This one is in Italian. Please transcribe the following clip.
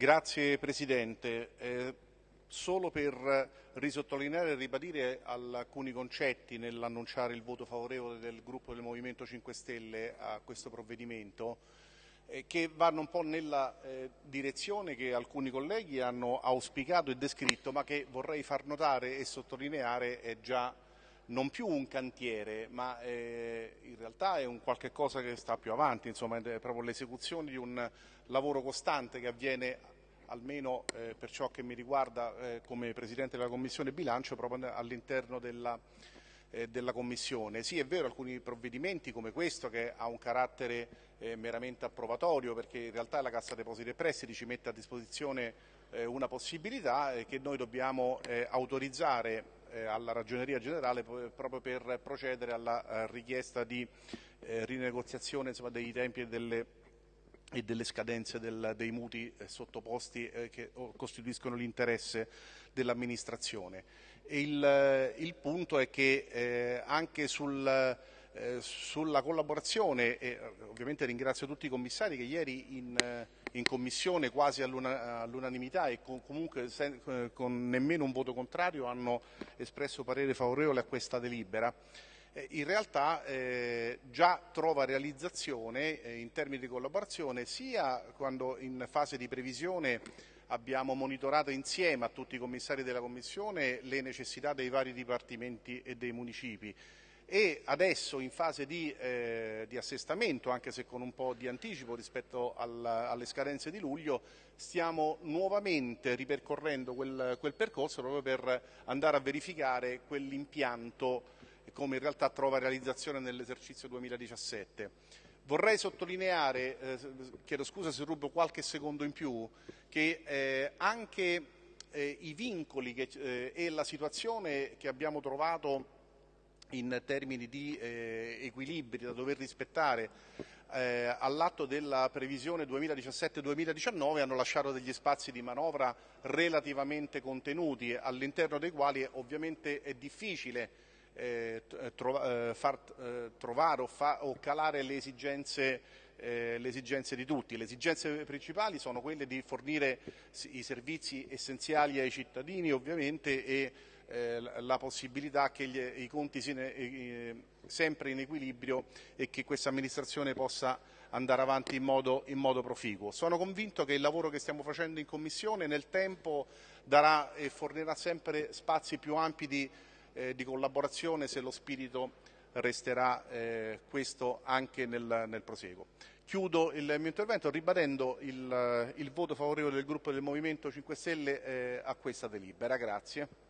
Grazie Presidente. Eh, solo per risottolineare e ribadire alcuni concetti nell'annunciare il voto favorevole del gruppo del Movimento 5 Stelle a questo provvedimento, eh, che vanno un po' nella eh, direzione che alcuni colleghi hanno auspicato e descritto, ma che vorrei far notare e sottolineare è già non più un cantiere, ma eh, in realtà è un qualche cosa che sta più avanti, insomma è proprio l'esecuzione di un lavoro costante che avviene almeno eh, per ciò che mi riguarda eh, come Presidente della Commissione Bilancio proprio all'interno della, eh, della Commissione. Sì, è vero, alcuni provvedimenti come questo che ha un carattere eh, meramente approvatorio perché in realtà la Cassa Depositi e Prestiti ci mette a disposizione eh, una possibilità che noi dobbiamo autorizzare eh, alla Ragioneria Generale proprio per procedere alla eh, richiesta di eh, rinegoziazione insomma, dei tempi e delle, e delle scadenze del, dei muti sottoposti che costituiscono l'interesse dell'amministrazione. Il, il, punto è che anche sul eh, sulla collaborazione e ovviamente ringrazio tutti i commissari che ieri in, in commissione quasi all'unanimità e con, comunque sen, eh, con nemmeno un voto contrario hanno espresso parere favorevole a questa delibera. Eh, in realtà eh, già trova realizzazione eh, in termini di collaborazione sia quando in fase di previsione abbiamo monitorato insieme a tutti i commissari della Commissione le necessità dei vari dipartimenti e dei municipi e adesso in fase di, eh, di, assestamento, anche se con un po' di anticipo rispetto al, alle scadenze di luglio, stiamo nuovamente ripercorrendo quel, quel percorso proprio per andare a verificare quell'impianto come in realtà trova realizzazione nell'esercizio 2017. Vorrei sottolineare, eh, chiedo scusa se rubo qualche secondo in più, che eh, anche eh, i vincoli che, eh, e la situazione che abbiamo trovato in termini di eh, equilibri da dover rispettare eh, all'atto della previsione 2017-2019 hanno lasciato degli spazi di manovra relativamente contenuti all'interno dei quali ovviamente è difficile eh, trova, eh, far eh, trovare o, fa, o, calare le esigenze, eh, le esigenze di tutti. Le esigenze principali sono quelle di fornire i servizi essenziali ai cittadini ovviamente e eh, la possibilità che gli, i conti siano eh, sempre in equilibrio e che questa amministrazione possa andare avanti in modo, in modo, proficuo. Sono convinto che il lavoro che stiamo facendo in Commissione nel tempo darà e fornirà sempre spazi più ampi di, eh, di collaborazione se lo spirito resterà eh, questo anche nel, nel proseguo. Chiudo il mio intervento ribadendo il, il, voto favorevole del gruppo del Movimento 5 Stelle eh, a questa delibera. Grazie.